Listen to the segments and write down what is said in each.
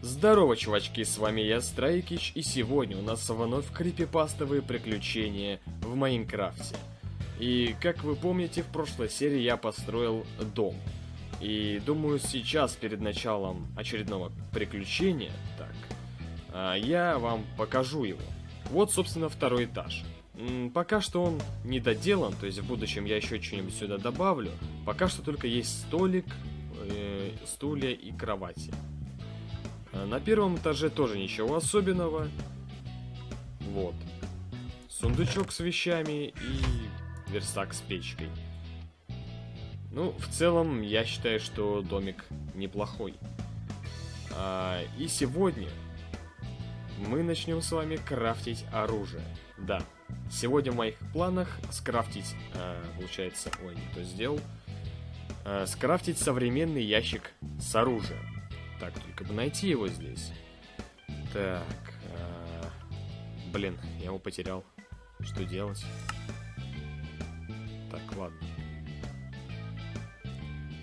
Здорово, чувачки, с вами я, Страйкич, и сегодня у нас вновь крипипастовые приключения в Майнкрафте. И, как вы помните, в прошлой серии я построил дом. И думаю, сейчас, перед началом очередного приключения, так, а, я вам покажу его. Вот, собственно, второй этаж. Пока что он не доделан, то есть в будущем я еще что-нибудь сюда добавлю. Пока что только есть столик, э, стулья и кровати. А на первом этаже тоже ничего особенного. Вот. Сундучок с вещами и верстак с печкой. Ну, в целом, я считаю, что домик неплохой. А, и сегодня мы начнем с вами крафтить оружие. Да, сегодня в моих планах скрафтить, а, получается, ой, не то сделал, а, скрафтить современный ящик с оружием. Так, только бы найти его здесь. Так, а, блин, я его потерял. Что делать? Так, ладно.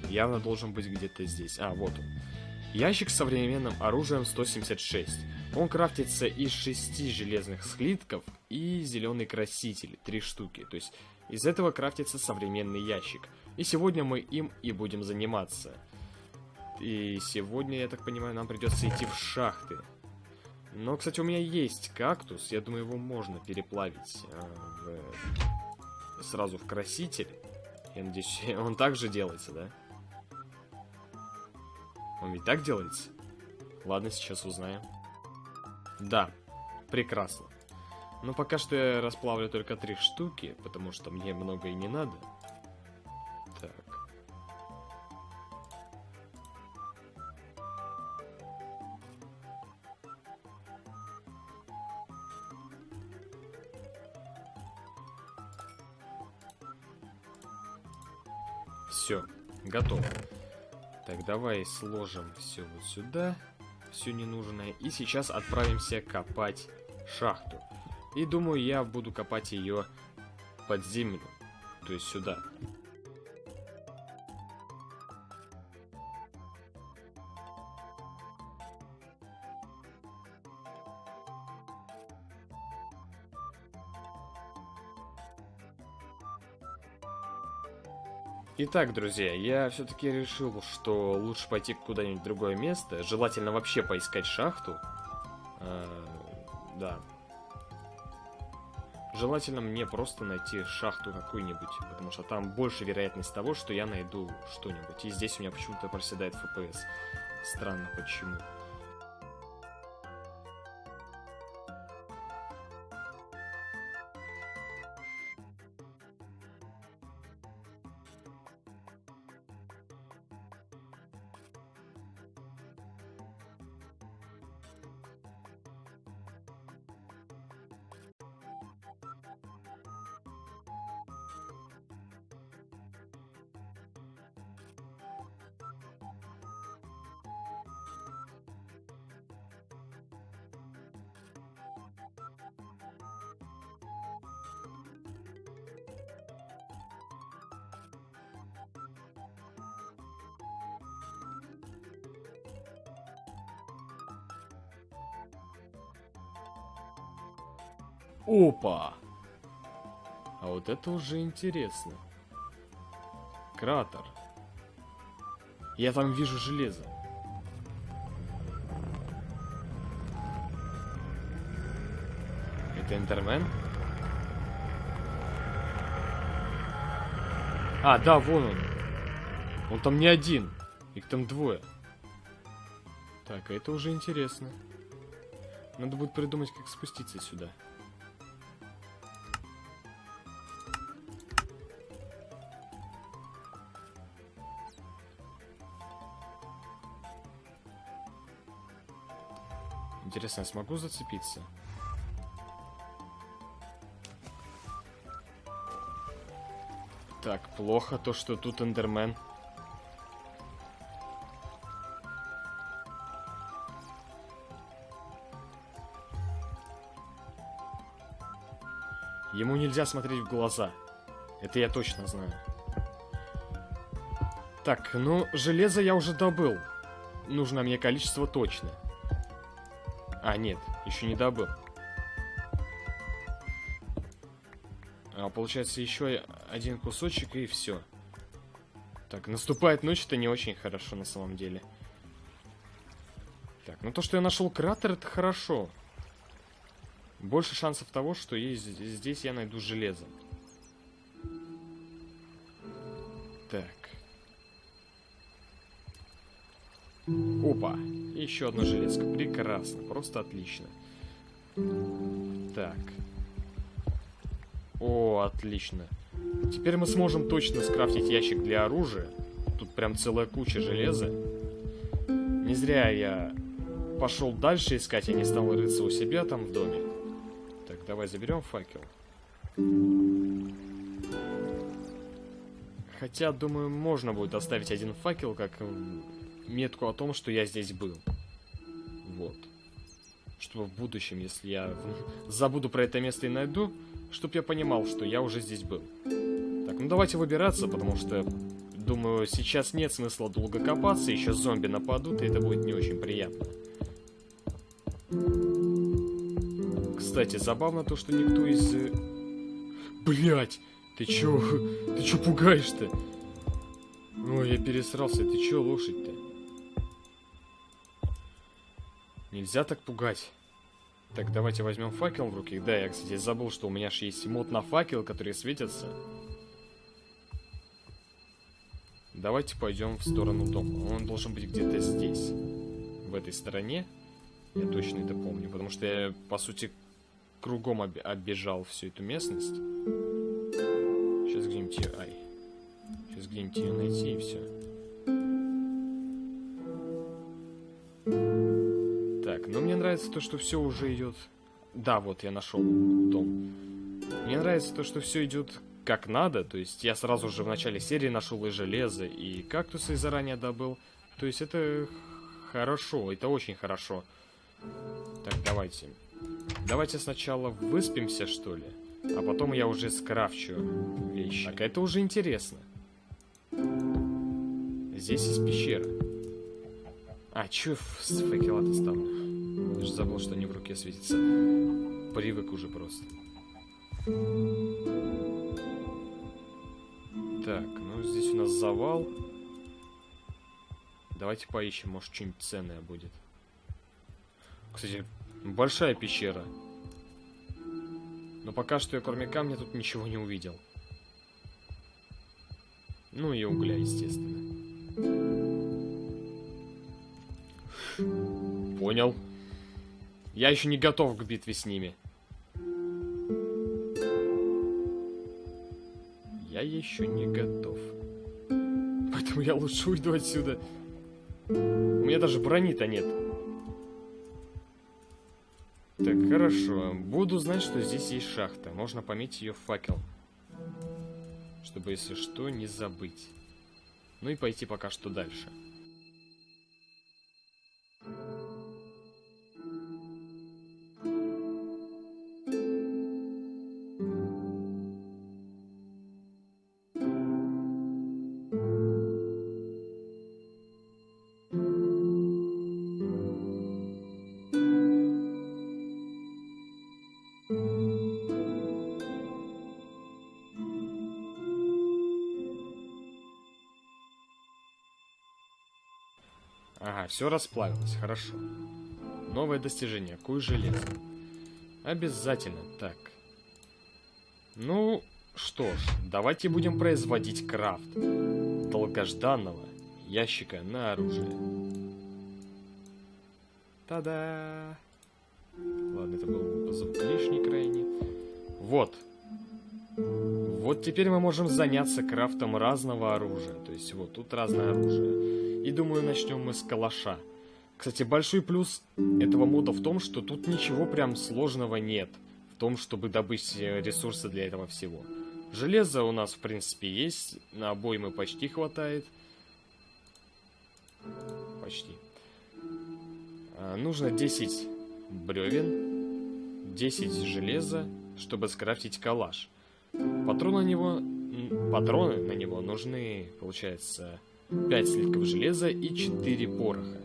Явно должен быть где-то здесь. А, вот он. Ящик с современным оружием 176. Он крафтится из шести железных слитков и зеленый краситель, три штуки. То есть из этого крафтится современный ящик. И сегодня мы им и будем заниматься. И сегодня, я так понимаю, нам придется идти в шахты. Но, кстати, у меня есть кактус. Я думаю, его можно переплавить э, в... сразу в краситель. Я надеюсь, он также делается, да? Он ведь так делается? Ладно, сейчас узнаем. Да, прекрасно. Но пока что я расплавлю только три штуки, потому что мне много и не надо. Давай сложим все вот сюда, все ненужное. И сейчас отправимся копать шахту. И думаю, я буду копать ее под землю, то есть сюда. Итак, друзья, я все-таки решил, что лучше пойти куда-нибудь в другое место. Желательно вообще поискать шахту. А, да. Желательно мне просто найти шахту какую-нибудь, потому что там больше вероятность того, что я найду что-нибудь. И здесь у меня почему-то проседает FPS. Странно, почему. Опа! А вот это уже интересно. Кратер. Я там вижу железо. Это Эндермен? А, да, вон он. Он там не один. Их там двое. Так, а это уже интересно. Надо будет придумать, как спуститься сюда. Интересно, я смогу зацепиться? Так, плохо то, что тут эндермен. Ему нельзя смотреть в глаза. Это я точно знаю. Так, ну, железо я уже добыл. Нужно мне количество точно. А, нет, еще не добыл. А, получается, еще один кусочек и все. Так, наступает ночь, это не очень хорошо на самом деле. Так, ну то, что я нашел кратер, это хорошо. Больше шансов того, что есть, здесь я найду железо. Так. Опа. Еще одно железко. Прекрасно. Просто отлично. Так. О, отлично. Теперь мы сможем точно скрафтить ящик для оружия. Тут прям целая куча железа. Не зря я пошел дальше искать, я не стал рыться у себя там в доме. Так, давай заберем факел. Хотя, думаю, можно будет оставить один факел, как метку о том, что я здесь был. Вот. Чтобы в будущем, если я забуду про это место и найду, чтобы я понимал, что я уже здесь был. Так, ну давайте выбираться, потому что, думаю, сейчас нет смысла долго копаться, еще зомби нападут, и это будет не очень приятно. Кстати, забавно то, что никто из... Э, Блять! Ты чё? Ты чё пугаешь-то? Ой, я пересрался. Ты чё, лошадь-то? Нельзя так пугать. Так, давайте возьмем факел в руки. Да, я, кстати, забыл, что у меня же есть мод на факел, которые светятся. Давайте пойдем в сторону дома. Он должен быть где-то здесь. В этой стороне. Я точно это помню, потому что я, по сути, кругом об оббежал всю эту местность. Сейчас где-нибудь. Ай. Сейчас где-нибудь ее найти и все. Но мне нравится то, что все уже идет... Да, вот я нашел дом. Мне нравится то, что все идет как надо, то есть я сразу же в начале серии нашел и железо, и кактусы заранее добыл. То есть это хорошо, это очень хорошо. Так, давайте. Давайте сначала выспимся, что ли. А потом я уже скрафчу вещи. Так, это уже интересно. Здесь есть пещера. А, чё с факела-то стал? Я же забыл, что они в руке светятся. Привык уже просто. Так, ну здесь у нас завал. Давайте поищем, может что-нибудь ценное будет. Кстати, большая пещера. Но пока что я кроме камня тут ничего не увидел. Ну и угля, естественно. Понял. Я еще не готов к битве с ними. Я еще не готов. Поэтому я лучше уйду отсюда. У меня даже брони-то нет. Так, хорошо. Буду знать, что здесь есть шахта. Можно пометить ее факел. Чтобы, если что, не забыть. Ну и пойти пока что дальше. Ага, все расплавилось, хорошо. Новое достижение, куй железо. Обязательно, так. Ну, что ж, давайте будем производить крафт долгожданного ящика на оружие. Та-да! Ладно, это был звук лишний крайне. Вот. Теперь мы можем заняться крафтом разного оружия. То есть вот тут разное оружие. И думаю, начнем мы с калаша. Кстати, большой плюс этого мода в том, что тут ничего прям сложного нет. В том, чтобы добыть э, ресурсы для этого всего. Железо у нас, в принципе, есть. На обоймы почти хватает. Почти. А, нужно 10 бревен, 10 железа, чтобы скрафтить калаш. Патроны на него, патроны на него нужны, получается, 5 слитков железа и 4 пороха.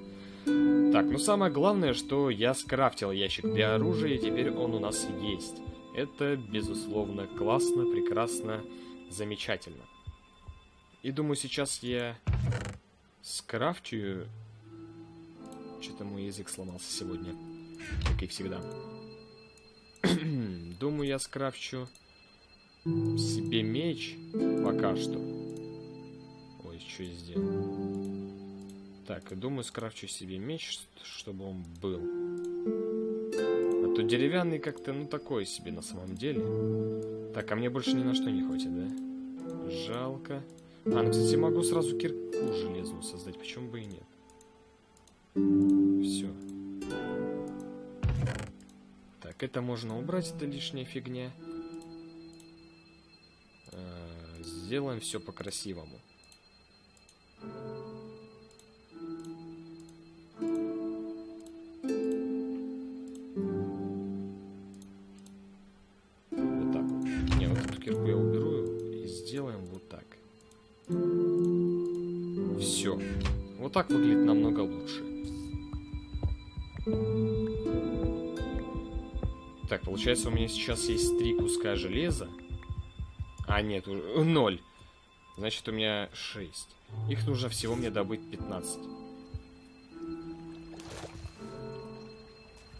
Так, ну самое главное, что я скрафтил ящик для оружия, и теперь он у нас есть. Это, безусловно, классно, прекрасно, замечательно. И думаю, сейчас я скрафтю... Что-то мой язык сломался сегодня, как и всегда. думаю, я скрафчу себе меч пока что. Ой, что я сделал? Так, думаю, скрафчу себе меч, чтобы он был. А то деревянный как-то, ну, такой себе на самом деле. Так, а мне больше ни на что не хватит, да? Жалко. А, ну, кстати, могу сразу кирку железную создать, почему бы и нет. Все. Так, это можно убрать, это лишняя фигня. Сделаем все по-красивому. Вот так выглядит намного лучше. Так, получается, у меня сейчас есть три куска железа. А, нет, уже ноль. Значит, у меня 6. Их нужно всего мне добыть 15.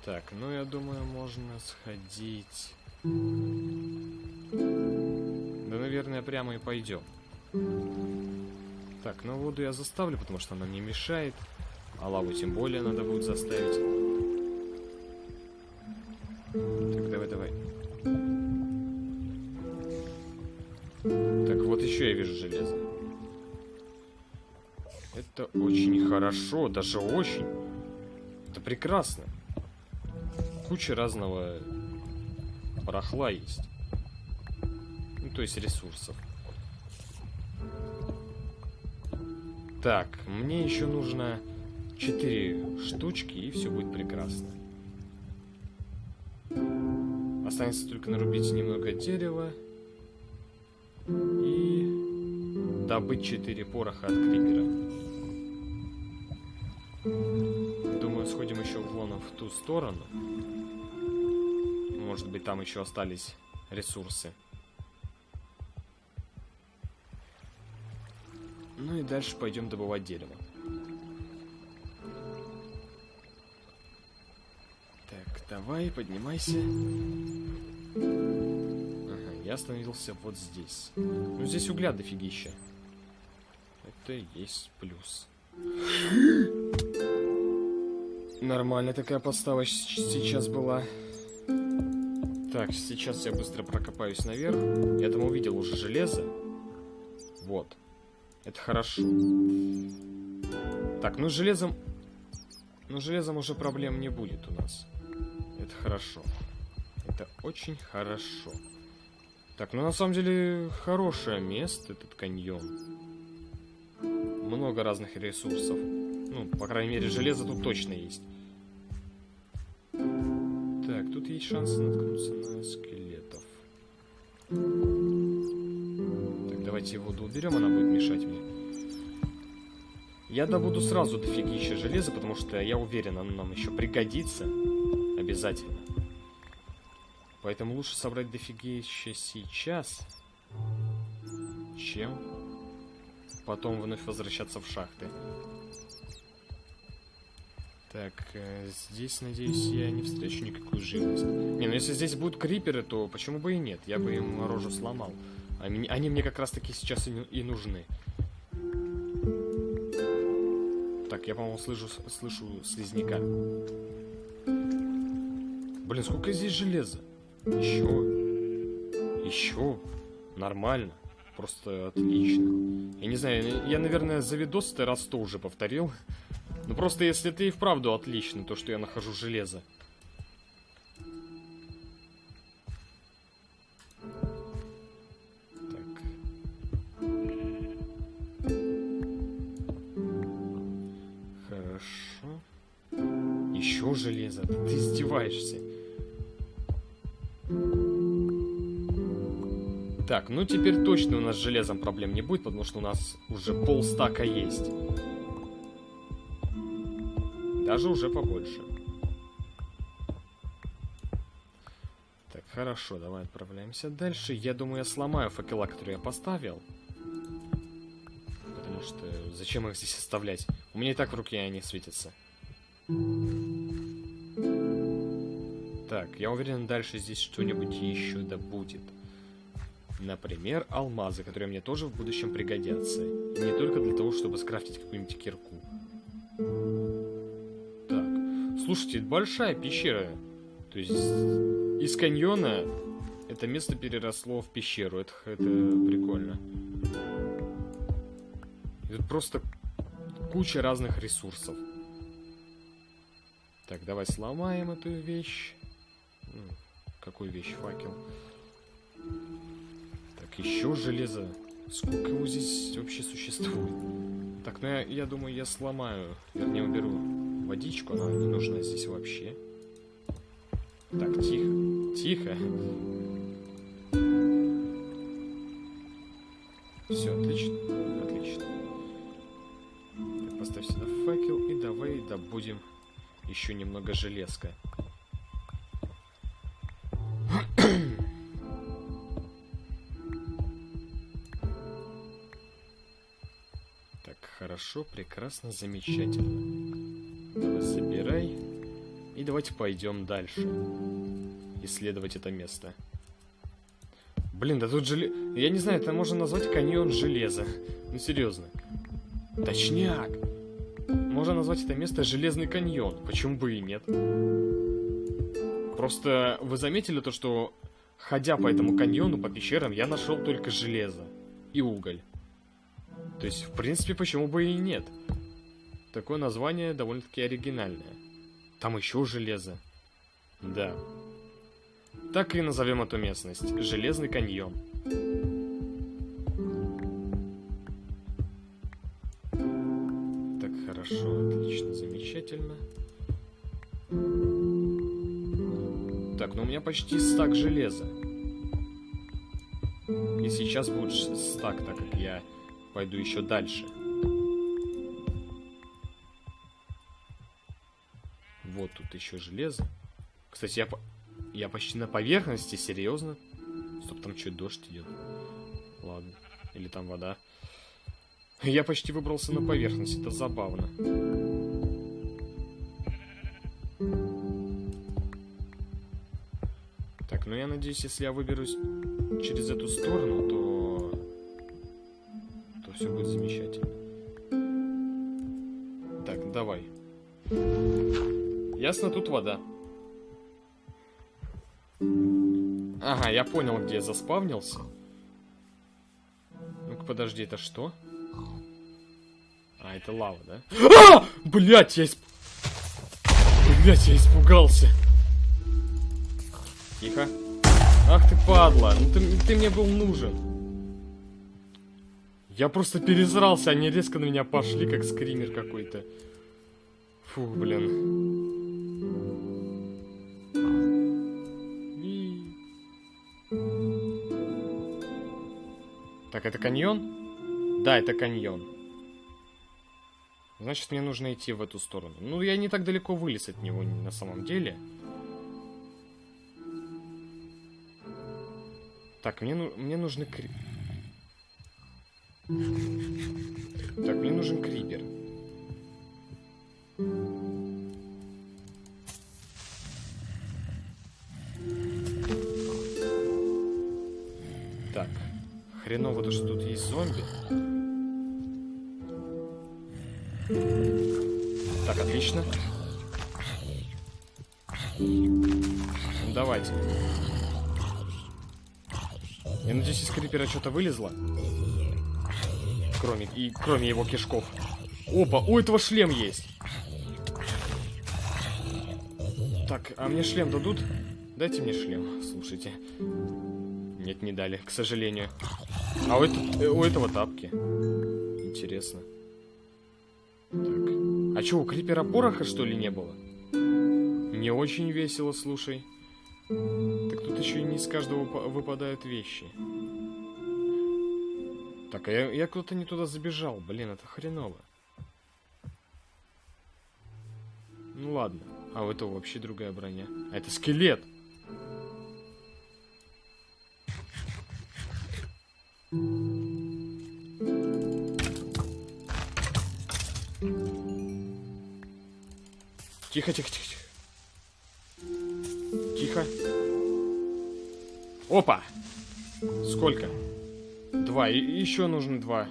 Так, ну я думаю, можно сходить... Да, наверное, прямо и пойдем. Так, ну воду я заставлю, потому что она мне мешает. А лаву тем более надо будет заставить. Так, давай, давай. Еще я вижу железо. Это очень хорошо, даже очень. Это прекрасно. Куча разного барахла есть. Ну, то есть ресурсов. Так, мне еще нужно 4 штучки, и все будет прекрасно. Останется только нарубить немного дерева и добыть 4 пороха от крипера. Думаю, сходим еще вон в ту сторону. Может быть, там еще остались ресурсы. Ну и дальше пойдем добывать дерево. Так, давай, поднимайся. Ага, я остановился вот здесь. Ну, здесь угля дофигища. Это и есть плюс. Нормальная такая подстава сейчас была. Так, сейчас я быстро прокопаюсь наверх. Я там увидел уже железо. Вот. Это хорошо. Так, ну с железом... Ну, с железом уже проблем не будет у нас. Это хорошо. Это очень хорошо. Так, ну на самом деле хорошее место, этот каньон. Много разных ресурсов. Ну, по крайней мере, железо тут точно есть. Так, тут есть шанс наткнуться на скелетов. Давайте воду уберем, она будет мешать мне. Я добуду сразу дофигища железа, потому что я уверен, оно нам еще пригодится. Обязательно. Поэтому лучше собрать дофигища сейчас, чем потом вновь возвращаться в шахты. Так, э, здесь, надеюсь, я не встречу никакую живность. Не, ну если здесь будут криперы, то почему бы и нет? Я бы им рожу сломал. Они, они мне как раз таки сейчас и, и нужны. Так, я, по-моему, слышу, слышу слизняка. Блин, сколько здесь железа? Еще. Еще. Нормально. Просто отлично. Я не знаю, я, наверное, за видос-то раз сто уже повторил. Но просто если ты и вправду отлично, то, что я нахожу железо. железо. Ты издеваешься. Так, ну теперь точно у нас с железом проблем не будет, потому что у нас уже полстака есть. Даже уже побольше. Так, хорошо, давай отправляемся дальше. Я думаю, я сломаю факела, которые я поставил. Потому что зачем их здесь оставлять? У меня и так в руке они светятся. Так, я уверен, дальше здесь что-нибудь еще да будет. Например, алмазы, которые мне тоже в будущем пригодятся. И не только для того, чтобы скрафтить какую-нибудь кирку. Так, слушайте, это большая пещера. То есть из каньона это место переросло в пещеру. Это, это прикольно. Это просто куча разных ресурсов. Так, давай сломаем эту вещь. Какую вещь? Факел. Так, еще железо. Сколько его здесь вообще существует? Так, ну я, я думаю, я сломаю. Вернее, уберу водичку. Она не нужна здесь вообще. Так, тихо. Тихо. Все, отлично. Отлично. Так, поставь сюда факел и давай добудем еще немного железка. Хорошо, прекрасно, замечательно. Давай собирай. И давайте пойдем дальше. Исследовать это место. Блин, да тут желе... Я не знаю, это можно назвать каньон железа. Ну, серьезно. Точняк! Можно назвать это место Железный каньон. Почему бы и нет? Просто вы заметили то, что ходя по этому каньону, по пещерам, я нашел только железо и уголь. То есть, в принципе, почему бы и нет? Такое название довольно-таки оригинальное. Там еще железо. Да. Так и назовем эту местность. Железный каньон. Так, хорошо, отлично, замечательно. Так, ну у меня почти стак железа. И сейчас будет стак, так как я пойду еще дальше. Вот тут еще железо. Кстати, я, по... я почти на поверхности, серьезно? Стоп, там что, дождь идет? Ладно. Или там вода. Я почти выбрался на поверхность, это забавно. Так, ну я надеюсь, если я выберусь через эту сторону, то... Все будет замечательно. Так, давай. Ясно, тут вода. Ага, я понял, где я заспавнился. Ну-ка, подожди, это что? А, это лава, да? А! Блять, я исп... Блять, я испугался. Тихо. Ах ты падла, ну ты, ты мне был нужен. Я просто перезрался, они резко на меня пошли, как скример какой-то. Фу, блин. Так, это каньон? Да, это каньон. Значит, мне нужно идти в эту сторону. Ну, я не так далеко вылез от него на самом деле. Так, мне, ну, мне нужны. Так, мне нужен крипер. Так. Хреново то, что тут есть зомби. Так, отлично. Давайте. Я надеюсь, из крипера что-то вылезло. Кроме, и, кроме его кишков. Опа, у этого шлем есть. Так, а мне шлем дадут? Дайте мне шлем, слушайте. Нет, не дали, к сожалению. А у, это, э, у этого тапки. Интересно. Так. А что, у крипера пороха, что ли, не было? Не очень весело, слушай. Так тут еще и не из каждого выпадают вещи. Так, а я, я куда-то не туда забежал. Блин, это хреново. Ну ладно. А у этого вообще другая броня. А это скелет. Тихо, тихо, тихо. Тихо. Опа! Сколько? Два. И еще нужно два.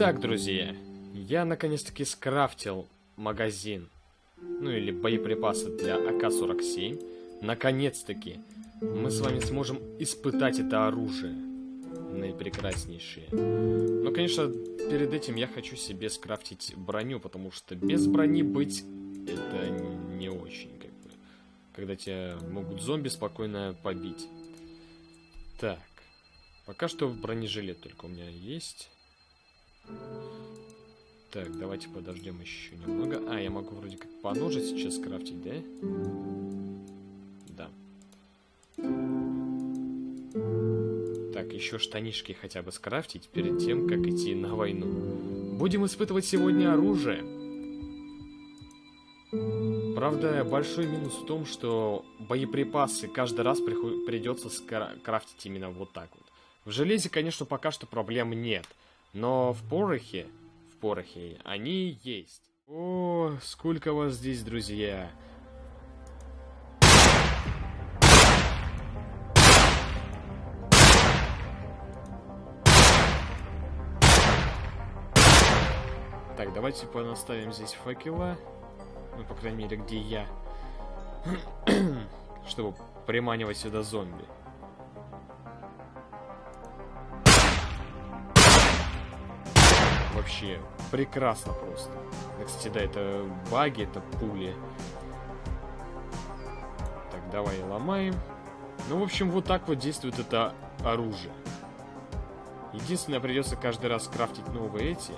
Итак, друзья, я наконец-таки скрафтил магазин, ну или боеприпасы для АК-47. Наконец-таки мы с вами сможем испытать это оружие, наипрекраснейшее. Но, конечно, перед этим я хочу себе скрафтить броню, потому что без брони быть это не очень, как бы, когда тебя могут зомби спокойно побить. Так, пока что бронежилет только у меня есть. Так, давайте подождем еще немного. А, я могу вроде как по сейчас скрафтить, да? Да. Так, еще штанишки хотя бы скрафтить перед тем, как идти на войну. Будем испытывать сегодня оружие. Правда, большой минус в том, что боеприпасы каждый раз придется скрафтить именно вот так вот. В железе, конечно, пока что проблем нет. Но в порохе, в порохе, они есть. О, сколько вас здесь, друзья. Так, давайте понаставим здесь факела. Ну, по крайней мере, где я. Чтобы приманивать сюда зомби. Вообще прекрасно просто. Кстати, да, это баги, это пули. Так, давай ломаем. Ну, в общем, вот так вот действует это оружие. Единственное, придется каждый раз крафтить новые эти.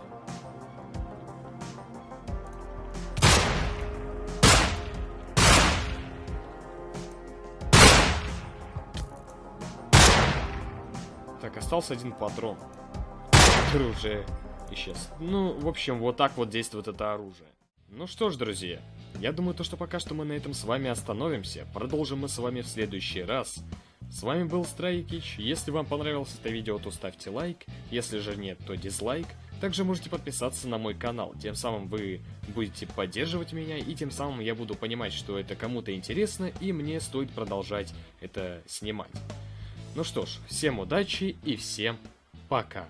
Так, остался один патрон. Который уже исчез. Ну, в общем, вот так вот действует это оружие. Ну что ж, друзья, я думаю, то, что пока что мы на этом с вами остановимся. Продолжим мы с вами в следующий раз. С вами был Страйкич. Если вам понравилось это видео, то ставьте лайк. Если же нет, то дизлайк. Также можете подписаться на мой канал, тем самым вы будете поддерживать меня, и тем самым я буду понимать, что это кому-то интересно, и мне стоит продолжать это снимать. Ну что ж, всем удачи и всем пока.